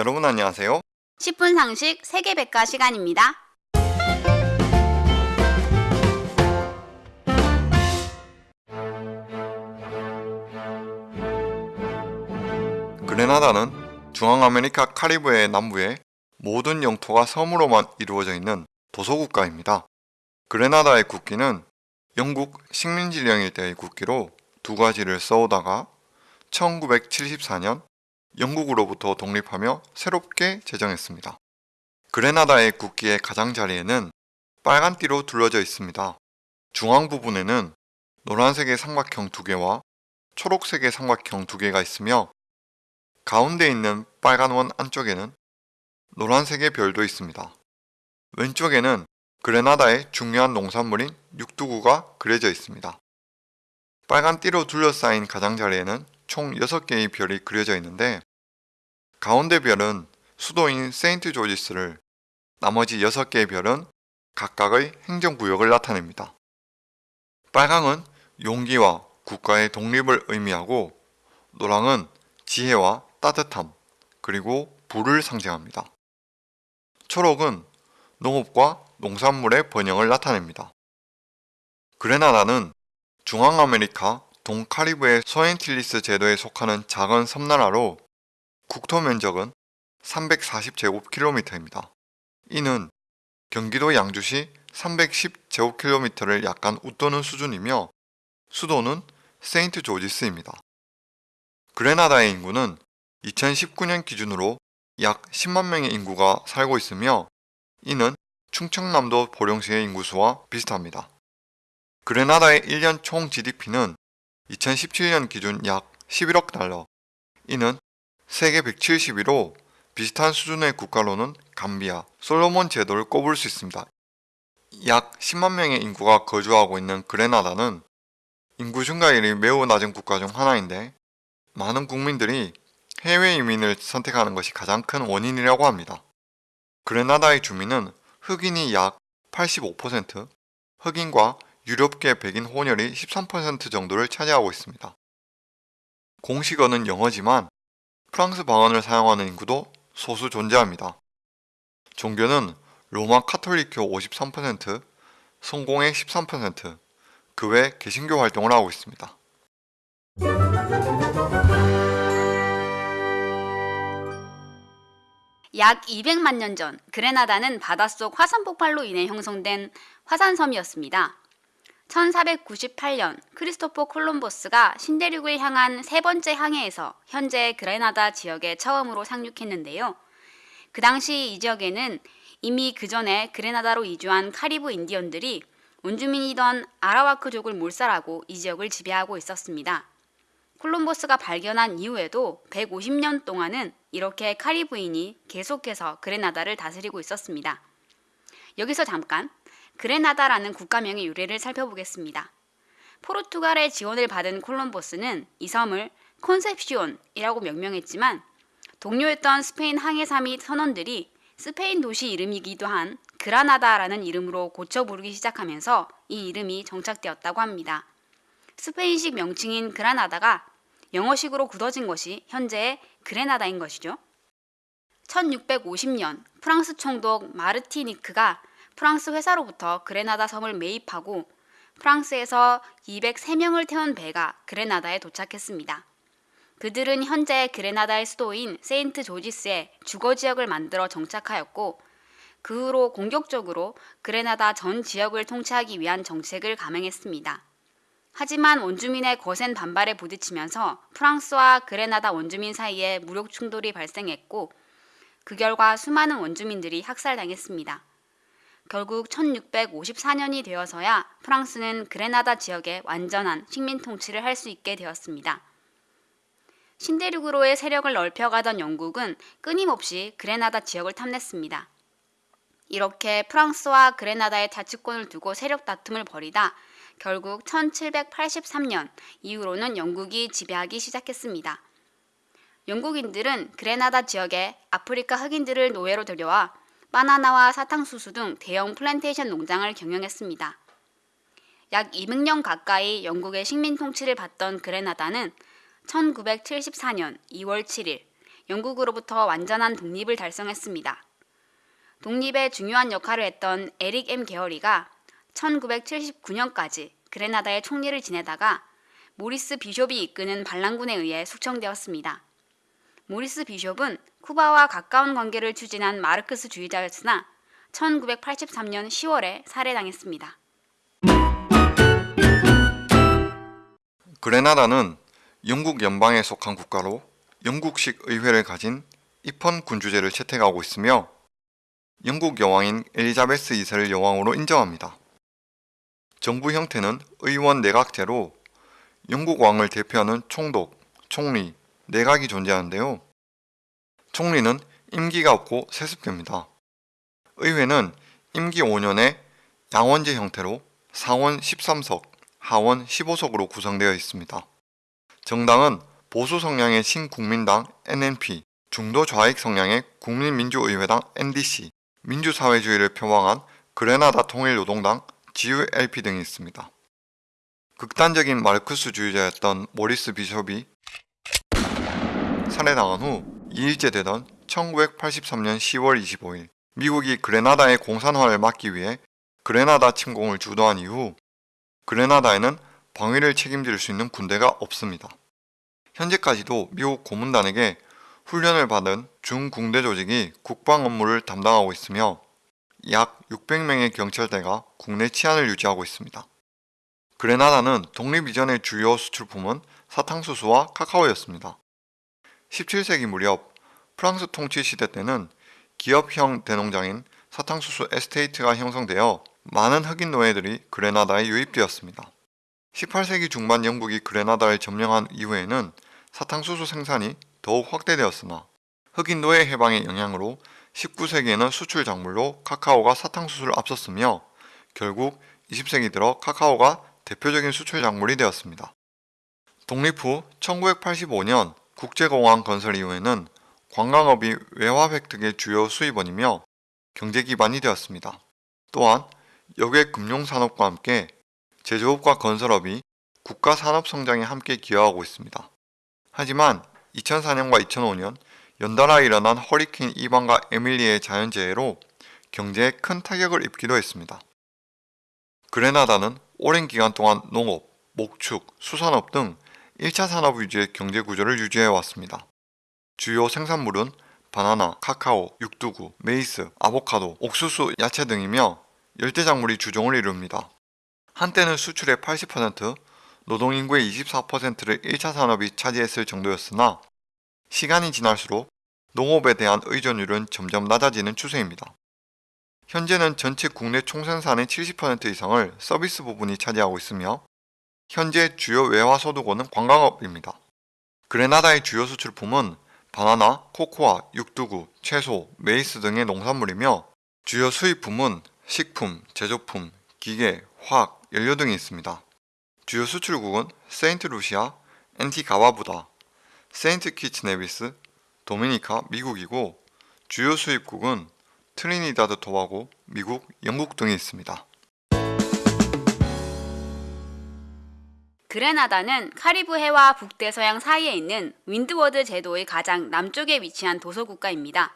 여러분 안녕하세요. 10분 상식 세계백과 시간입니다. 그레나다는 중앙아메리카 카리브해 남부의 모든 영토가 섬으로만 이루어져 있는 도서국가입니다. 그레나다의 국기는 영국 식민지령일 때의 국기로 두 가지를 써오다가 1974년 영국으로부터 독립하며 새롭게 제정했습니다. 그레나다의 국기의 가장자리에는 빨간 띠로 둘러져 있습니다. 중앙 부분에는 노란색의 삼각형 두 개와 초록색의 삼각형 두 개가 있으며 가운데 있는 빨간 원 안쪽에는 노란색의 별도 있습니다. 왼쪽에는 그레나다의 중요한 농산물인 육두구가 그려져 있습니다. 빨간 띠로 둘러싸인 가장자리에는 총 6개의 별이 그려져 있는데 가운데 별은 수도인 세인트 조지스를 나머지 6개의 별은 각각의 행정구역을 나타냅니다. 빨강은 용기와 국가의 독립을 의미하고 노랑은 지혜와 따뜻함 그리고 불을 상징합니다. 초록은 농업과 농산물의 번영을 나타냅니다. 그레나다는 중앙아메리카 동카리브의 소앤틸리스 제도에 속하는 작은 섬나라로 국토 면적은 340제곱킬로미터입니다. 이는 경기도 양주시 310제곱킬로미터를 약간 웃도는 수준이며 수도는 세인트 조지스입니다. 그레나다의 인구는 2019년 기준으로 약 10만 명의 인구가 살고 있으며 이는 충청남도 보령시의 인구수와 비슷합니다. 그레나다의 1년 총 GDP는 2017년 기준 약 11억 달러, 이는 세계 171호 비슷한 수준의 국가로는 감비아, 솔로몬 제도를 꼽을 수 있습니다. 약 10만 명의 인구가 거주하고 있는 그레나다는 인구 증가율이 매우 낮은 국가 중 하나인데 많은 국민들이 해외 이민을 선택하는 것이 가장 큰 원인이라고 합니다. 그레나다의 주민은 흑인이 약 85%, 흑인과 유럽계 백인 혼혈이 13% 정도를 차지하고 있습니다. 공식어는 영어지만 프랑스 방언을 사용하는 인구도 소수 존재합니다. 종교는 로마 카톨릭교 53%, 성공회 13%, 그 외 개신교 활동을 하고 있습니다. 약 200만 년 전 그레나다는 바닷속 화산 폭발로 인해 형성된 화산섬이었습니다. 1498년 크리스토퍼 콜럼버스가 신대륙을 향한 세 번째 항해에서 현재 그레나다 지역에 처음으로 상륙했는데요. 그 당시 이 지역에는 이미 그 전에 그레나다로 이주한 카리브 인디언들이 원주민이던 아라와크족을 몰살하고 이 지역을 지배하고 있었습니다. 콜럼버스가 발견한 이후에도 150년 동안은 이렇게 카리브인이 계속해서 그레나다를 다스리고 있었습니다. 여기서 잠깐 그레나다라는 국가명의 유래를 살펴보겠습니다. 포르투갈의 지원을 받은 콜럼버스는 이 섬을 콘셉시온이라고 명명했지만 동료였던 스페인 항해사 및 선원들이 스페인 도시 이름이기도 한 그라나다라는 이름으로 고쳐 부르기 시작하면서 이 이름이 정착되었다고 합니다. 스페인식 명칭인 그라나다가 영어식으로 굳어진 것이 현재의 그레나다인 것이죠. 1650년 프랑스 총독 마르티니크가 프랑스 회사로부터 그레나다 섬을 매입하고 프랑스에서 203명을 태운 배가 그레나다에 도착했습니다. 그들은 현재 그레나다의 수도인 세인트 조지스에 주거 지역을 만들어 정착하였고 그 후로 공격적으로 그레나다 전 지역을 통치하기 위한 정책을 감행했습니다. 하지만 원주민의 거센 반발에 부딪히면서 프랑스와 그레나다 원주민 사이에 무력 충돌이 발생했고 그 결과 수많은 원주민들이 학살당했습니다. 결국 1654년이 되어서야 프랑스는 그레나다 지역에 완전한 식민 통치를 할 수 있게 되었습니다. 신대륙으로의 세력을 넓혀가던 영국은 끊임없이 그레나다 지역을 탐냈습니다. 이렇게 프랑스와 그레나다의 자치권을 두고 세력 다툼을 벌이다 결국 1783년 이후로는 영국이 지배하기 시작했습니다. 영국인들은 그레나다 지역에 아프리카 흑인들을 노예로 들여와 바나나와 사탕수수 등 대형 플랜테이션 농장을 경영했습니다. 약 200년 가까이 영국의 식민 통치를 받던 그레나다는 1974년 2월 7일 영국으로부터 완전한 독립을 달성했습니다. 독립에 중요한 역할을 했던 에릭 M. 게어리가 1979년까지 그레나다의 총리를 지내다가 모리스 비숍이 이끄는 반란군에 의해 숙청되었습니다. 모리스 비숍은 쿠바와 가까운 관계를 추진한 마르크스주의자였으나 1983년 10월에 살해당했습니다. 그레나다는 영국 연방에 속한 국가로 영국식 의회를 가진 입헌 군주제를 채택하고 있으며 영국 여왕인 엘리자베스 2세를 여왕으로 인정합니다. 정부 형태는 의원 내각제로 영국 왕을 대표하는 총독, 총리, 내각이 존재하는데요. 총리는 임기가 없고 세습됩니다. 의회는 임기 5년에 양원제 형태로 상원 13석, 하원 15석으로 구성되어 있습니다. 정당은 보수 성향의 신국민당 NNP, 중도 좌익 성향의 국민민주의회당 NDC, 민주사회주의를 표방한 그레나다 통일노동당 GULP 등이 있습니다. 극단적인 마르크스주의자였던 모리스 비숍이 살해당한 후 2일째 되던 1983년 10월 25일 미국이 그레나다의 공산화를 막기 위해 그레나다 침공을 주도한 이후 그레나다에는 방위를 책임질 수 있는 군대가 없습니다. 현재까지도 미국 고문단에게 훈련을 받은 중궁대 조직이 국방 업무를 담당하고 있으며 약 600명의 경찰대가 국내 치안을 유지하고 있습니다. 그레나다는 독립 이전의 주요 수출품은 사탕수수와 카카오였습니다. 17세기 무렵 프랑스 통치 시대 때는 기업형 대농장인 사탕수수 에스테이트가 형성되어 많은 흑인 노예들이 그레나다에 유입되었습니다. 18세기 중반 영국이 그레나다를 점령한 이후에는 사탕수수 생산이 더욱 확대되었으나 흑인 노예 해방의 영향으로 19세기에는 수출 작물로 카카오가 사탕수수를 앞섰으며 결국 20세기 들어 카카오가 대표적인 수출 작물이 되었습니다. 독립 후 1985년 국제공항 건설 이후에는 관광업이 외화 획득의 주요 수입원이며 경제 기반이 되었습니다. 또한 여객 금융산업과 함께 제조업과 건설업이 국가 산업 성장에 함께 기여하고 있습니다. 하지만 2004년과 2005년 연달아 일어난 허리케인 이반과 에밀리의 자연재해로 경제에 큰 타격을 입기도 했습니다. 그레나다는 오랜 기간 동안 농업, 목축, 수산업 등 1차 산업 위주의 경제 구조를 유지해 왔습니다. 주요 생산물은 바나나, 카카오, 육두구, 메이스, 아보카도, 옥수수, 야채 등이며 열대작물이 주종을 이룹니다. 한때는 수출의 80%, 노동인구의 24%를 1차 산업이 차지했을 정도였으나 시간이 지날수록 농업에 대한 의존율은 점점 낮아지는 추세입니다. 현재는 전체 국내 총생산의 70% 이상을 서비스 부분이 차지하고 있으며 현재 주요 외화 소득원은 관광업입니다. 그레나다의 주요 수출품은 바나나, 코코아, 육두구, 채소, 메이스 등의 농산물이며 주요 수입품은 식품, 제조품, 기계, 화학, 연료 등이 있습니다. 주요 수출국은 세인트 루시아, 앤티가 바부다, 세인트 키츠 네비스, 도미니카, 미국이고 주요 수입국은 트리니다드 토바고, 미국, 영국 등이 있습니다. 그레나다는 카리브 해와 북대서양 사이에 있는 윈드워드 제도의 가장 남쪽에 위치한 도서국가입니다.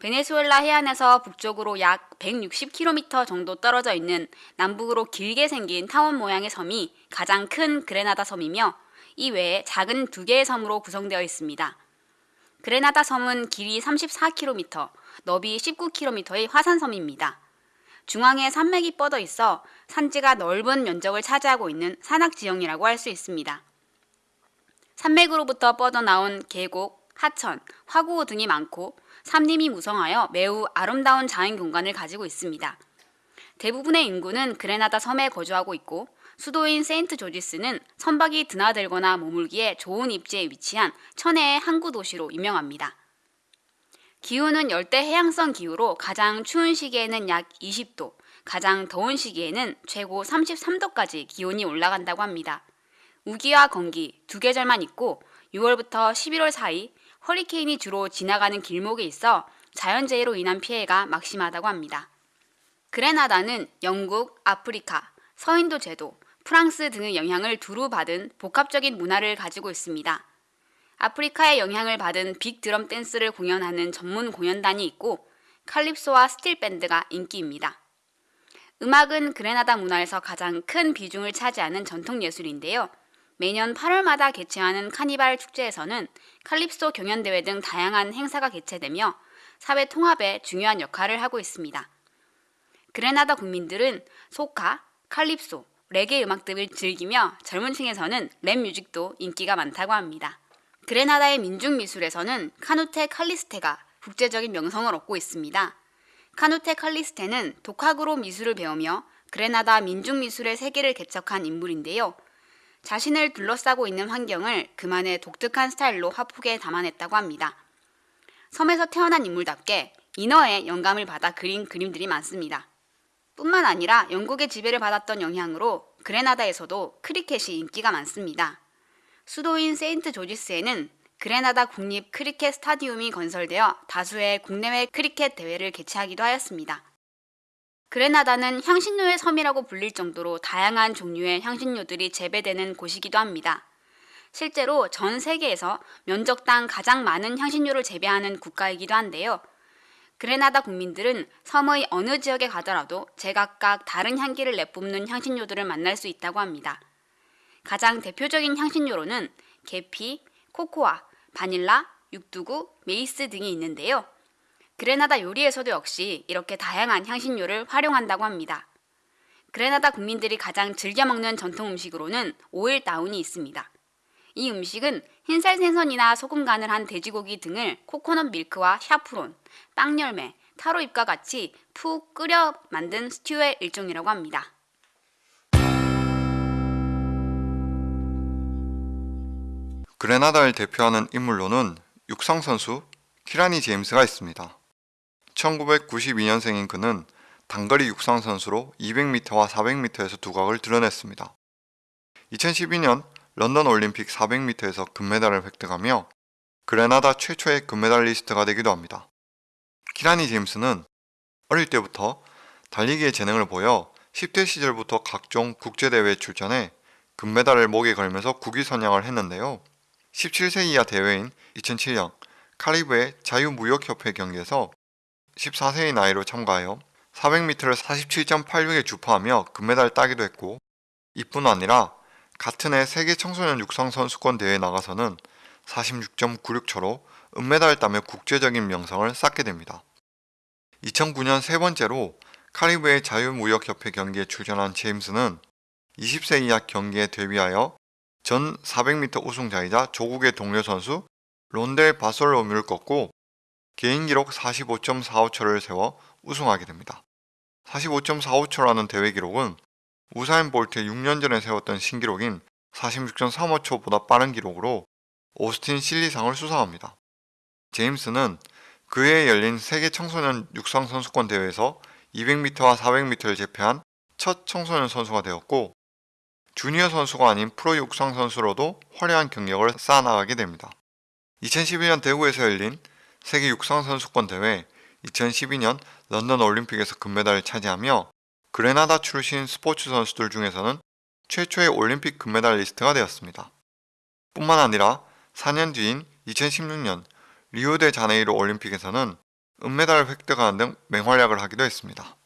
베네수엘라 해안에서 북쪽으로 약 160km 정도 떨어져 있는 남북으로 길게 생긴 타원 모양의 섬이 가장 큰 그레나다 섬이며 이 외에 작은 두 개의 섬으로 구성되어 있습니다. 그레나다 섬은 길이 34km, 너비 19km의 화산섬입니다. 중앙에 산맥이 뻗어 있어 산지가 넓은 면적을 차지하고 있는 산악 지형이라고 할 수 있습니다. 산맥으로부터 뻗어나온 계곡, 하천, 화구 등이 많고 산림이 무성하여 매우 아름다운 자연 공간을 가지고 있습니다. 대부분의 인구는 그레나다 섬에 거주하고 있고 수도인 세인트 조지스는 선박이 드나들거나 머물기에 좋은 입지에 위치한 천혜의 항구 도시로 유명합니다. 기후는 열대 해양성 기후로 가장 추운 시기에는 약 20도, 가장 더운 시기에는 최고 33도까지 기온이 올라간다고 합니다. 우기와 건기 두 계절만 있고 6월부터 11월 사이 허리케인이 주로 지나가는 길목에 있어 자연재해로 인한 피해가 막심하다고 합니다. 그레나다는 영국, 아프리카, 서인도 제도, 프랑스 등의 영향을 두루 받은 복합적인 문화를 가지고 있습니다. 아프리카의 영향을 받은 빅 드럼 댄스를 공연하는 전문 공연단이 있고 칼립소와 스틸 밴드가 인기입니다. 음악은 그레나다 문화에서 가장 큰 비중을 차지하는 전통 예술인데요. 매년 8월마다 개최하는 카니발 축제에서는 칼립소 경연대회 등 다양한 행사가 개최되며 사회 통합에 중요한 역할을 하고 있습니다. 그레나다 국민들은 소카, 칼립소, 레게 음악 등을 즐기며 젊은 층에서는 랩 뮤직도 인기가 많다고 합니다. 그레나다의 민중 미술에서는 카누테 칼리스테가 국제적인 명성을 얻고 있습니다. 카누테 칼리스테는 독학으로 미술을 배우며 그레나다 민중 미술의 세계를 개척한 인물인데요. 자신을 둘러싸고 있는 환경을 그만의 독특한 스타일로 화폭에 담아냈다고 합니다. 섬에서 태어난 인물답게 인어의 영감을 받아 그린 그림들이 많습니다. 뿐만 아니라 영국의 지배를 받았던 영향으로 그레나다에서도 크리켓이 인기가 많습니다. 수도인 세인트 조지스에는 그레나다 국립 크리켓 스타디움이 건설되어 다수의 국내외 크리켓 대회를 개최하기도 하였습니다. 그레나다는 향신료의 섬이라고 불릴 정도로 다양한 종류의 향신료들이 재배되는 곳이기도 합니다. 실제로 전 세계에서 면적당 가장 많은 향신료를 재배하는 국가이기도 한데요. 그레나다 국민들은 섬의 어느 지역에 가더라도 제각각 다른 향기를 내뿜는 향신료들을 만날 수 있다고 합니다. 가장 대표적인 향신료로는 계피, 코코아, 바닐라, 육두구, 메이스 등이 있는데요. 그레나다 요리에서도 역시 이렇게 다양한 향신료를 활용한다고 합니다. 그레나다 국민들이 가장 즐겨 먹는 전통 음식으로는 오일 다운이 있습니다. 이 음식은 흰살 생선이나 소금 간을 한 돼지고기 등을 코코넛 밀크와 샤프론, 빵 열매, 타로 잎과 같이 푹 끓여 만든 스튜의 일종이라고 합니다. 그레나다를 대표하는 인물로는 육상 선수 키라니 제임스가 있습니다. 1992년생인 그는 단거리 육상 선수로 200m와 400m에서 두각을 드러냈습니다. 2012년 런던 올림픽 400m에서 금메달을 획득하며 그레나다 최초의 금메달리스트가 되기도 합니다. 키라니 제임스는 어릴 때부터 달리기의 재능을 보여 10대 시절부터 각종 국제대회에 출전해 금메달을 목에 걸면서 국위 선양을 했는데요. 17세 이하 대회인 2007년 카리브해 자유무역협회 경기에서 14세의 나이로 참가하여 400m를 47.86에 주파하며 금메달을 따기도 했고 이뿐 아니라 같은 해 세계 청소년 육상 선수권 대회에 나가서는 46.96초로 은메달을 따며 국제적인 명성을 쌓게 됩니다. 2009년 세 번째로 카리브해 자유무역협회 경기에 출전한 제임스는 20세 이하 경기에 데뷔하여 전 400m 우승자이자 조국의 동료 선수 론델 바솔로뮤를 꺾고 개인 기록 45.45초를 세워 우승하게 됩니다. 45.45초라는 대회 기록은 우사인 볼트의 6년 전에 세웠던 신기록인 46.35초보다 빠른 기록으로 오스틴 실리상을 수상합니다. 제임스는 그해 열린 세계 청소년 육상 선수권 대회에서 200m와 400m를 제패한 첫 청소년 선수가 되었고 주니어 선수가 아닌 프로 육상 선수로도 화려한 경력을 쌓아나가게 됩니다. 2012년 대구에서 열린 세계 육상 선수권 대회, 2012년 런던 올림픽에서 금메달을 차지하며 그레나다 출신 스포츠 선수들 중에서는 최초의 올림픽 금메달리스트가 되었습니다. 뿐만 아니라 4년 뒤인 2016년 리우데 자네이루 올림픽에서는 은메달을 획득하는 등 맹활약을 하기도 했습니다.